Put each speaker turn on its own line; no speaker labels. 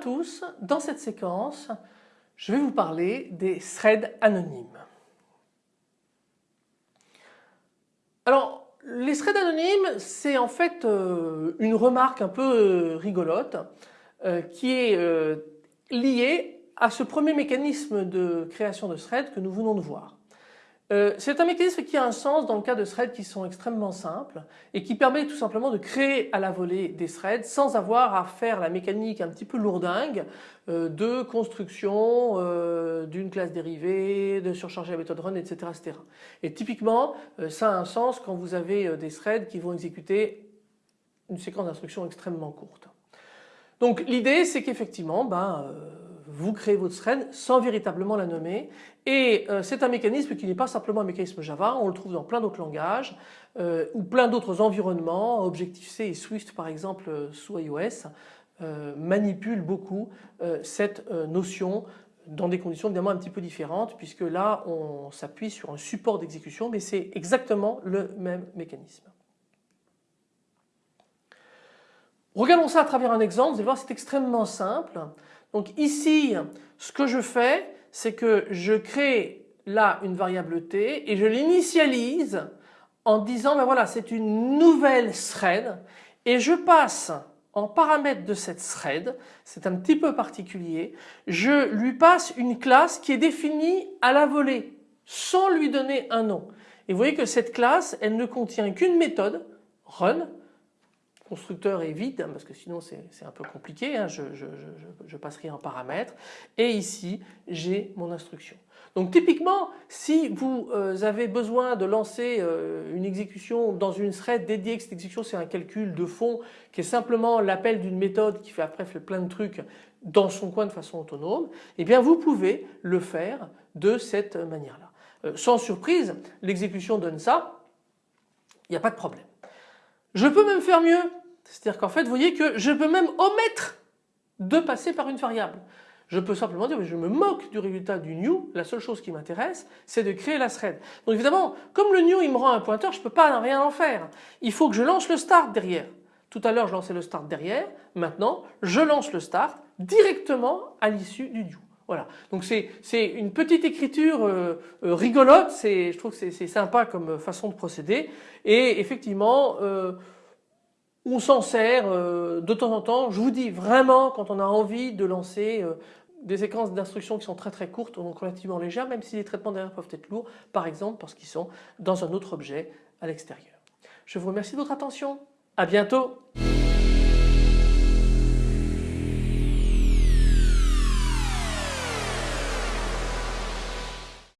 tous, dans cette séquence je vais vous parler des threads anonymes. Alors les threads anonymes c'est en fait euh, une remarque un peu euh, rigolote euh, qui est liée à ce premier mécanisme de création de threads que nous venons de voir. Euh, c'est un mécanisme qui a un sens dans le cas de threads qui sont extrêmement simples et qui permet tout simplement de créer à la volée des threads sans avoir à faire la mécanique un petit peu lourdingue euh, de construction euh, d'une classe dérivée, de surcharger la méthode run, etc. etc. Et typiquement ça a un sens quand vous avez des threads qui vont exécuter une séquence d'instructions extrêmement courte. Donc l'idée c'est qu'effectivement ben, vous créez votre thread sans véritablement la nommer et euh, c'est un mécanisme qui n'est pas simplement un mécanisme Java, on le trouve dans plein d'autres langages euh, ou plein d'autres environnements, Objective-C et Swift par exemple euh, sous iOS manipulent beaucoup cette notion dans des conditions évidemment un petit peu différentes puisque là on s'appuie sur un support d'exécution mais c'est exactement le même mécanisme. Regardons ça à travers un exemple, vous allez voir c'est extrêmement simple. Donc ici, ce que je fais, c'est que je crée là une variable t et je l'initialise en disant ben voilà c'est une nouvelle thread et je passe en paramètre de cette thread, c'est un petit peu particulier, je lui passe une classe qui est définie à la volée sans lui donner un nom. Et vous voyez que cette classe elle ne contient qu'une méthode run constructeur est vide hein, parce que sinon c'est un peu compliqué, hein, je, je, passerai en paramètres et ici j'ai mon instruction. Donc typiquement si vous euh, avez besoin de lancer euh, une exécution dans une thread dédiée, cette exécution c'est un calcul de fond qui est simplement l'appel d'une méthode qui fait après plein de trucs dans son coin de façon autonome, eh bien vous pouvez le faire de cette manière là. Euh, sans surprise l'exécution donne ça, il n'y a pas de problème. Je peux même faire mieux, c'est-à-dire qu'en fait vous voyez que je peux même omettre de passer par une variable. Je peux simplement dire je me moque du résultat du new, la seule chose qui m'intéresse c'est de créer la thread. Donc évidemment comme le new il me rend un pointeur je ne peux pas rien en faire. Il faut que je lance le start derrière. Tout à l'heure je lançais le start derrière, maintenant je lance le start directement à l'issue du new. Voilà, donc c'est une petite écriture euh, euh, rigolote, je trouve que c'est sympa comme façon de procéder. Et effectivement euh, on s'en sert de temps en temps, je vous dis vraiment quand on a envie de lancer des séquences d'instructions qui sont très très courtes, donc relativement légères, même si les traitements derrière peuvent être lourds, par exemple parce qu'ils sont dans un autre objet à l'extérieur. Je vous remercie de votre attention, à bientôt